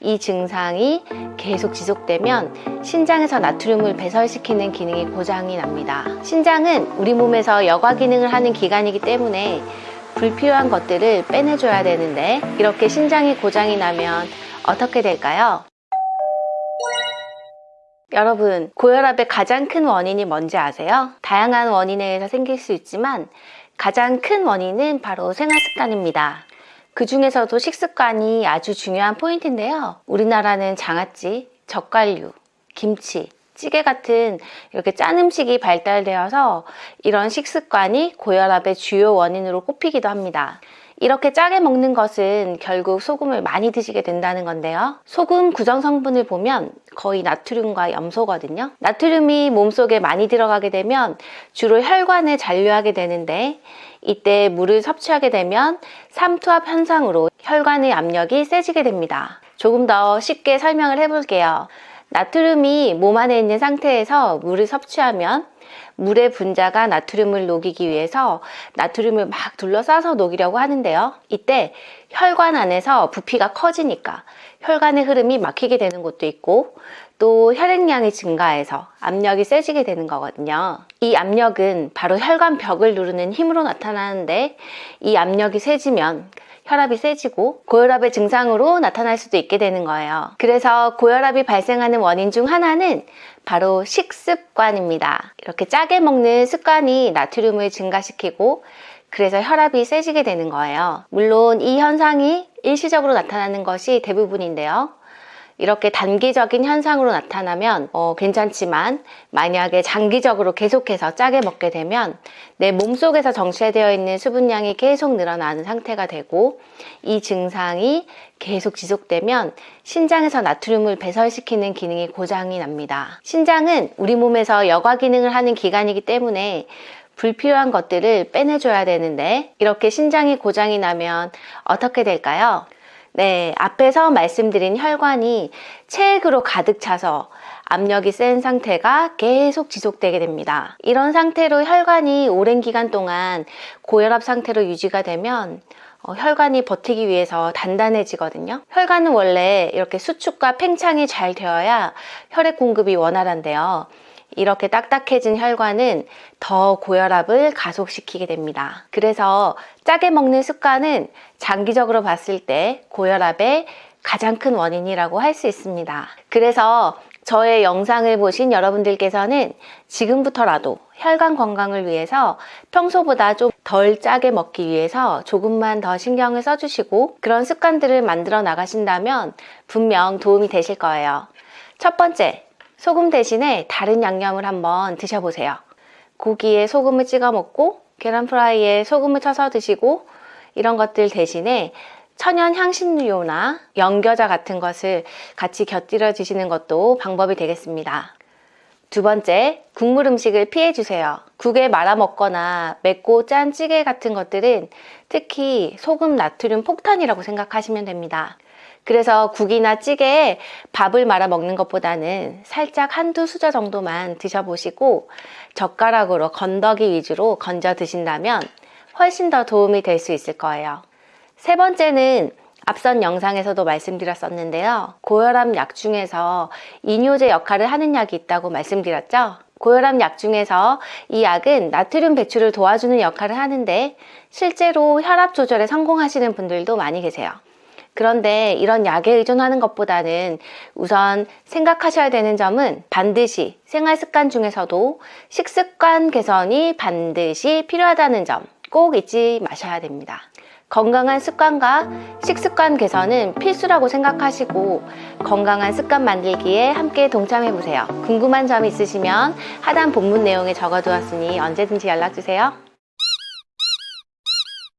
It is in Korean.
이 증상이 계속 지속되면 신장에서 나트륨을 배설시키는 기능이 고장이 납니다. 신장은 우리 몸에서 여과 기능을 하는 기관이기 때문에 불필요한 것들을 빼내줘야 되는데 이렇게 신장이 고장이 나면 어떻게 될까요? 여러분, 고혈압의 가장 큰 원인이 뭔지 아세요? 다양한 원인에 의해서 생길 수 있지만 가장 큰 원인은 바로 생활 습관입니다. 그 중에서도 식습관이 아주 중요한 포인트인데요. 우리나라는 장아찌, 젓갈류, 김치, 찌개 같은 이렇게 짠 음식이 발달되어서 이런 식습관이 고혈압의 주요 원인으로 꼽히기도 합니다. 이렇게 짜게 먹는 것은 결국 소금을 많이 드시게 된다는 건데요. 소금 구성 성분을 보면 거의 나트륨과 염소거든요. 나트륨이 몸속에 많이 들어가게 되면 주로 혈관을 잔류하게 되는데 이때 물을 섭취하게 되면 삼투압 현상으로 혈관의 압력이 세지게 됩니다. 조금 더 쉽게 설명을 해볼게요. 나트륨이 몸 안에 있는 상태에서 물을 섭취하면 물의 분자가 나트륨을 녹이기 위해서 나트륨을 막 둘러싸서 녹이려고 하는데요. 이때 혈관 안에서 부피가 커지니까 혈관의 흐름이 막히게 되는 곳도 있고 또 혈액량이 증가해서 압력이 세지게 되는 거거든요. 이 압력은 바로 혈관 벽을 누르는 힘으로 나타나는데 이 압력이 세지면 혈압이 세지고 고혈압의 증상으로 나타날 수도 있게 되는 거예요. 그래서 고혈압이 발생하는 원인 중 하나는 바로 식습관입니다. 이렇게 짜게 먹는 습관이 나트륨을 증가시키고 그래서 혈압이 세지게 되는 거예요. 물론 이 현상이 일시적으로 나타나는 것이 대부분인데요. 이렇게 단기적인 현상으로 나타나면 어, 괜찮지만 만약에 장기적으로 계속해서 짜게 먹게 되면 내 몸속에서 정체되어 있는 수분량이 계속 늘어나는 상태가 되고 이 증상이 계속 지속되면 신장에서 나트륨을 배설시키는 기능이 고장이 납니다. 신장은 우리 몸에서 여과 기능을 하는 기관이기 때문에 불필요한 것들을 빼내줘야 되는데 이렇게 신장이 고장이 나면 어떻게 될까요? 네, 앞에서 말씀드린 혈관이 체액으로 가득 차서 압력이 센 상태가 계속 지속되게 됩니다. 이런 상태로 혈관이 오랜 기간 동안 고혈압 상태로 유지가 되면 어, 혈관이 버티기 위해서 단단해지거든요. 혈관은 원래 이렇게 수축과 팽창이 잘 되어야 혈액 공급이 원활한데요. 이렇게 딱딱해진 혈관은 더 고혈압을 가속시키게 됩니다. 그래서 짜게 먹는 습관은 장기적으로 봤을 때 고혈압의 가장 큰 원인이라고 할 수 있습니다. 그래서 저의 영상을 보신 여러분들께서는 지금부터라도 혈관 건강을 위해서 평소보다 좀 덜 짜게 먹기 위해서 조금만 더 신경을 써주시고 그런 습관들을 만들어 나가신다면 분명 도움이 되실 거예요. 첫 번째, 소금 대신에 다른 양념을 한번 드셔보세요. 고기에 소금을 찍어 먹고 계란 프라이에 소금을 쳐서 드시고 이런 것들 대신에 천연 향신료나 연겨자 같은 것을 같이 곁들여 주시는 것도 방법이 되겠습니다. 두 번째, 국물 음식을 피해 주세요. 국에 말아 먹거나 맵고 짠 찌개 같은 것들은 특히 소금 나트륨 폭탄이라고 생각하시면 됩니다. 그래서 국이나 찌개에 밥을 말아 먹는 것보다는 살짝 한두 수저 정도만 드셔보시고 젓가락으로 건더기 위주로 건져 드신다면 훨씬 더 도움이 될 수 있을 거예요. 세 번째는 앞선 영상에서도 말씀드렸었는데요. 고혈압 약 중에서 이뇨제 역할을 하는 약이 있다고 말씀드렸죠. 고혈압 약 중에서 이 약은 나트륨 배출을 도와주는 역할을 하는데 실제로 혈압 조절에 성공하시는 분들도 많이 계세요. 그런데 이런 약에 의존하는 것보다는 우선 생각하셔야 되는 점은 반드시 생활 습관 중에서도 식습관 개선이 반드시 필요하다는 점 꼭 잊지 마셔야 됩니다. 건강한 습관과 식습관 개선은 필수라고 생각하시고 건강한 습관 만들기에 함께 동참해 보세요. 궁금한 점 있으시면 하단 본문 내용에 적어두었으니 언제든지 연락주세요.